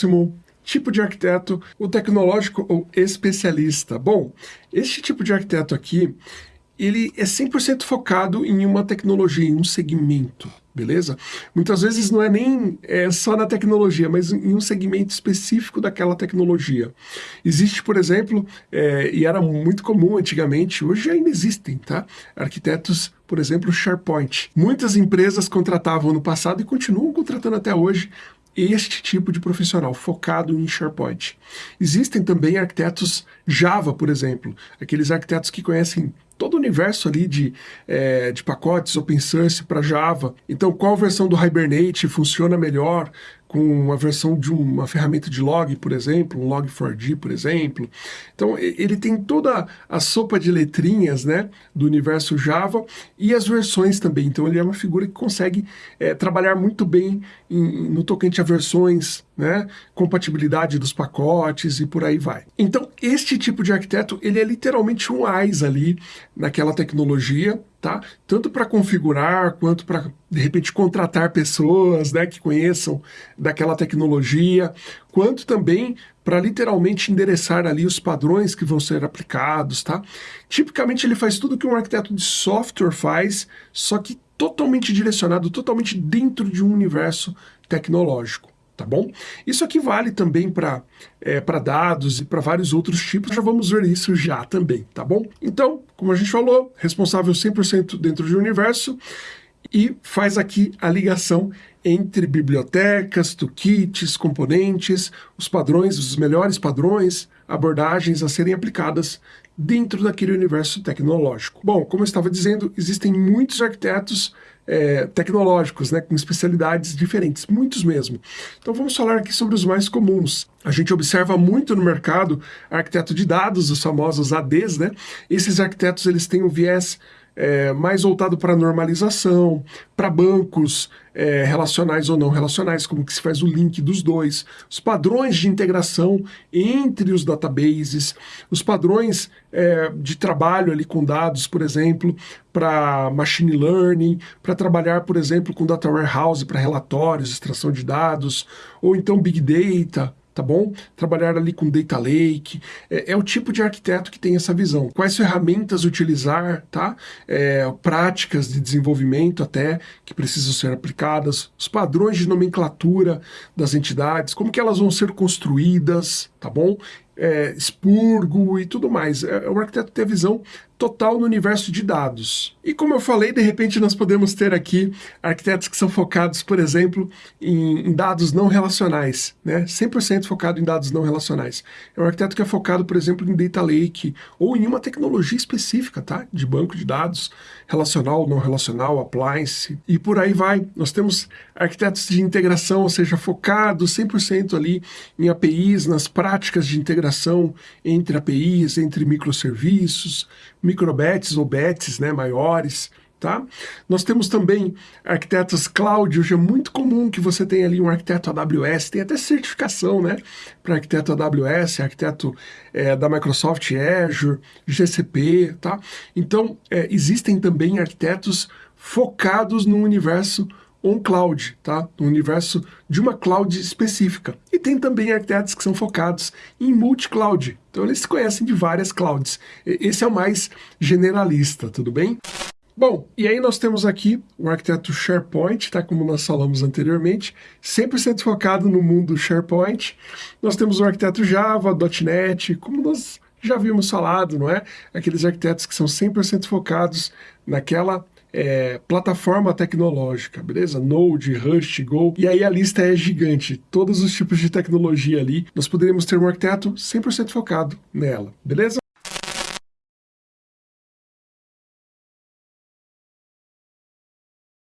próximo tipo de arquiteto, o tecnológico ou especialista. Bom, este tipo de arquiteto aqui, ele é 100% focado em uma tecnologia, em um segmento, beleza? Muitas vezes não é nem é, só na tecnologia, mas em um segmento específico daquela tecnologia. Existe, por exemplo, é, e era muito comum antigamente, hoje ainda existem, tá? Arquitetos, por exemplo, SharePoint. Muitas empresas contratavam no passado e continuam contratando até hoje este tipo de profissional, focado em SharePoint. Existem também arquitetos Java, por exemplo, aqueles arquitetos que conhecem todo o universo ali de, é, de pacotes open source para Java. Então, qual versão do Hibernate funciona melhor com a versão de uma ferramenta de log, por exemplo, um log4j, por exemplo. Então, ele tem toda a sopa de letrinhas né, do universo Java e as versões também. Então, ele é uma figura que consegue é, trabalhar muito bem em, no tocante a versões, né, compatibilidade dos pacotes e por aí vai. Então, este tipo de arquiteto, ele é literalmente um AIS ali naquela tecnologia, tá? Tanto para configurar, quanto para, de repente, contratar pessoas né, que conheçam daquela tecnologia, quanto também para literalmente endereçar ali os padrões que vão ser aplicados, tá? Tipicamente ele faz tudo que um arquiteto de software faz, só que totalmente direcionado, totalmente dentro de um universo tecnológico tá bom? Isso aqui vale também para é, dados e para vários outros tipos, já vamos ver isso já também, tá bom? Então, como a gente falou, responsável 100% dentro de um universo e faz aqui a ligação entre bibliotecas, toolkits, componentes, os padrões, os melhores padrões, abordagens a serem aplicadas dentro daquele universo tecnológico. Bom, como eu estava dizendo, existem muitos arquitetos é, tecnológicos, né, com especialidades diferentes, muitos mesmo. Então vamos falar aqui sobre os mais comuns. A gente observa muito no mercado arquiteto de dados, os famosos ADs, né? Esses arquitetos eles têm um viés é, mais voltado para normalização, para bancos é, relacionais ou não relacionais, como que se faz o link dos dois, os padrões de integração entre os databases, os padrões é, de trabalho ali com dados, por exemplo, para machine learning, para trabalhar, por exemplo, com data warehouse para relatórios, extração de dados, ou então big data, tá bom? Trabalhar ali com data lake, é, é, o tipo de arquiteto que tem essa visão. Quais ferramentas utilizar, tá? É, práticas de desenvolvimento até que precisam ser aplicadas, os padrões de nomenclatura das entidades, como que elas vão ser construídas, tá bom? É, expurgo e tudo mais. É, um arquiteto tem a visão total no universo de dados. E como eu falei, de repente nós podemos ter aqui arquitetos que são focados, por exemplo, em, em dados não relacionais, né? 100% focado em dados não relacionais. É um arquiteto que é focado, por exemplo, em Data Lake ou em uma tecnologia específica, tá? De banco de dados, relacional, não relacional, appliance e por aí vai. Nós temos arquitetos de integração, ou seja, focados 100% ali em APIs, nas práticas de integração entre APIs, entre microserviços, microbets ou bets né, maiores, Tá? Nós temos também arquitetos cloud, hoje é muito comum que você tenha ali um arquiteto AWS, tem até certificação né, para arquiteto AWS, arquiteto é, da Microsoft Azure, GCP, tá? Então, é, existem também arquitetos focados no universo on-cloud, tá? no universo de uma cloud específica. E tem também arquitetos que são focados em multi-cloud, então eles se conhecem de várias clouds. Esse é o mais generalista, tudo bem? Bom, e aí nós temos aqui um arquiteto SharePoint, tá? como nós falamos anteriormente, 100% focado no mundo SharePoint. Nós temos um arquiteto Java, .NET, como nós já vimos falado, não é? Aqueles arquitetos que são 100% focados naquela é, plataforma tecnológica, beleza? Node, Rust, Go, e aí a lista é gigante, todos os tipos de tecnologia ali, nós poderíamos ter um arquiteto 100% focado nela, beleza?